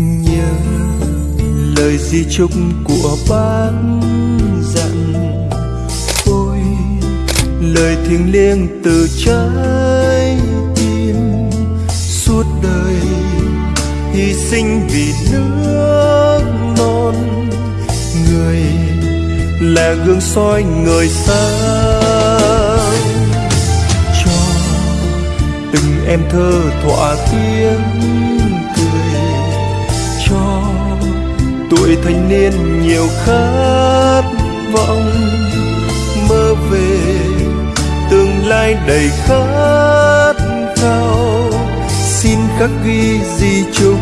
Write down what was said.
nhớ lời di chúc của bác dặn. Ôi, lời thiêng liêng từ trái tim. Suốt đời hy sinh vì nước non. Người là gương soi người sáng. Cho từng em thơ thỏa tiếng tuổi thanh niên nhiều khát vọng, mơ về tương lai đầy khát khao. Xin khắc ghi di chúc